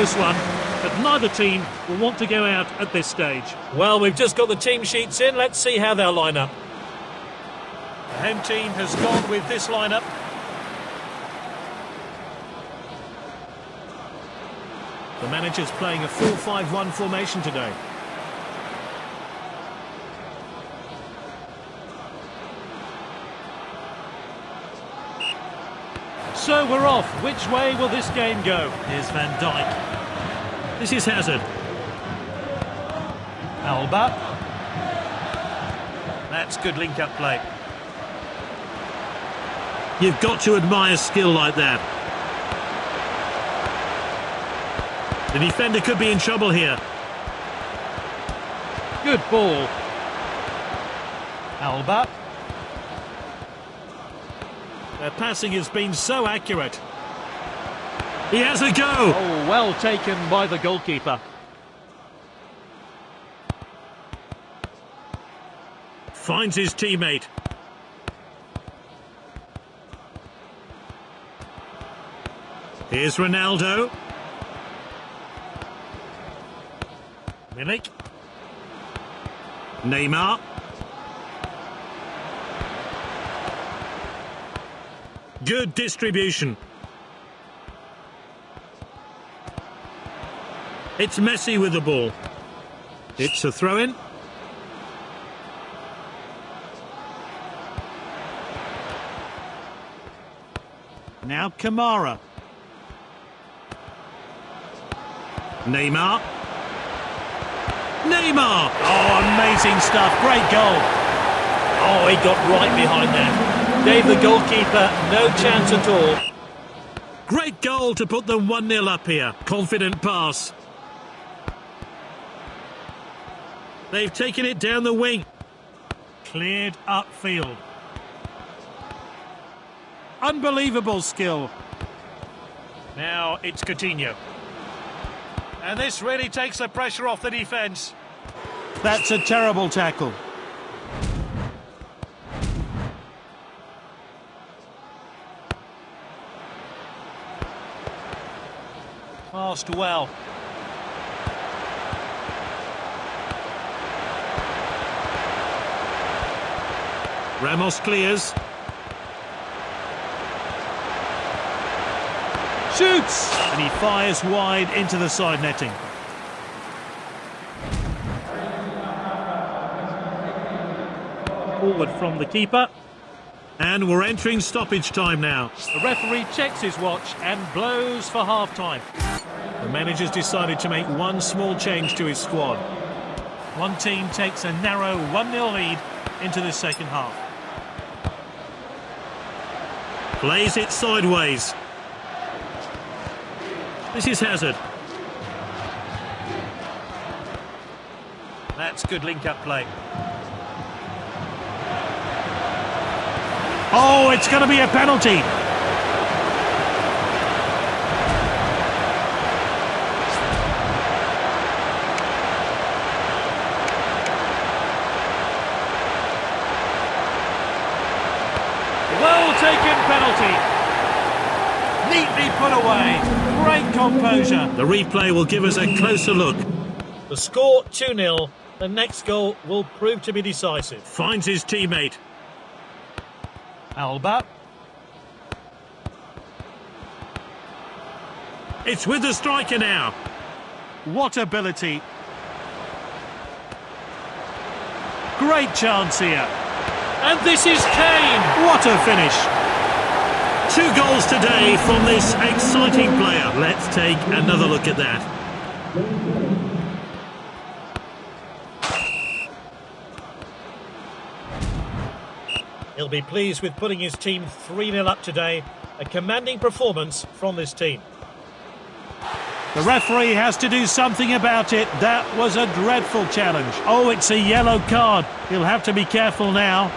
close one, but neither team will want to go out at this stage. Well, we've just got the team sheets in. Let's see how they'll line up. The home team has gone with this lineup. The manager's playing a 4-5-1 formation today. So we're off. Which way will this game go? Here's Van Dijk. This is Hazard. Alba. That's good link-up play. You've got to admire skill like that. The defender could be in trouble here. Good ball. Alba. Their passing has been so accurate. He has a go. Oh, well taken by the goalkeeper. Finds his teammate. Here's Ronaldo. Milik. Neymar. Good distribution. It's Messi with the ball. It's a throw-in. Now Kamara. Neymar. Neymar! Oh, amazing stuff. Great goal. Oh, he got right behind there. Gave the goalkeeper no chance at all. Great goal to put them 1-0 up here. Confident pass. They've taken it down the wing. Cleared upfield. Unbelievable skill. Now it's Coutinho. And this really takes the pressure off the defence. That's a terrible tackle. Passed well. Ramos clears. Shoots! And he fires wide into the side netting. Forward from the keeper. And we're entering stoppage time now. The referee checks his watch and blows for half-time. The manager's decided to make one small change to his squad. One team takes a narrow 1-0 lead into the second half. Plays it sideways. This is Hazard. That's good link-up play. Oh, it's going to be a penalty. Well taken penalty. Neatly put away. Great composure. The replay will give us a closer look. The score 2-0. The next goal will prove to be decisive. Finds his teammate. Alba. It's with the striker now. What ability. Great chance here. And this is Kane. What a finish. Two goals today from this exciting player. Let's take another look at that. He'll be pleased with putting his team 3-0 up today. A commanding performance from this team. The referee has to do something about it. That was a dreadful challenge. Oh, it's a yellow card. He'll have to be careful now.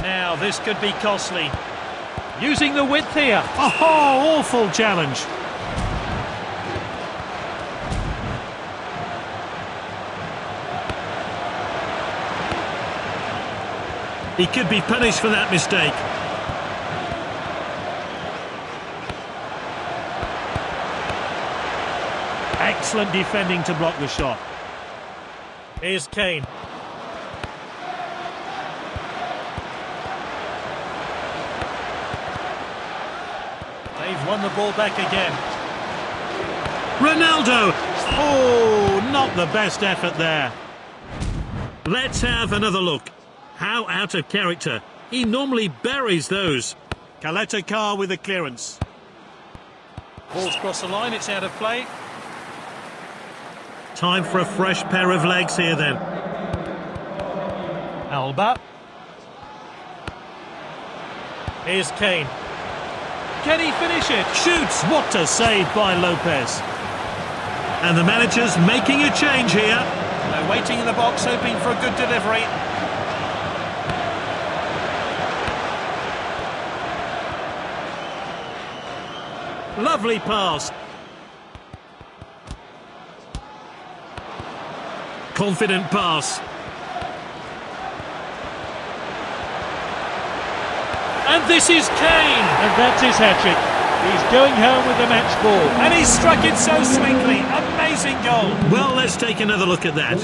Now, this could be costly. Using the width here. Oh, awful challenge. He could be punished for that mistake. Excellent defending to block the shot. Here's Kane. They've won the ball back again. Ronaldo! Oh, not the best effort there. Let's have another look. How out of character. He normally buries those. Caleta-Car with the clearance. Ball's crossed the line, it's out of play. Time for a fresh pair of legs here then. Alba. Here's Kane. Can he finish it? Shoots! What a save by Lopez. And the manager's making a change here. They're waiting in the box, hoping for a good delivery. Lovely pass. Confident pass. And this is Kane. And that's his hat-trick. He's going home with the match ball. And he struck it so sweetly. Amazing goal. Well, let's take another look at that.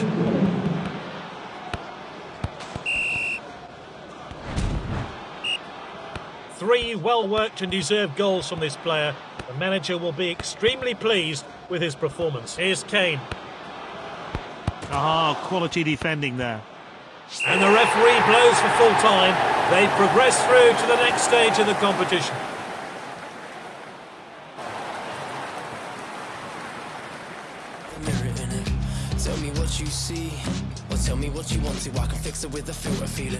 Three well-worked and deserved goals from this player. The manager will be extremely pleased with his performance. Here's Kane. Ah, quality defending there. And the referee blows for full time. They progress through to the next stage of the competition. Tell me what you see, or tell me what you want to. I can fix it with a feeling.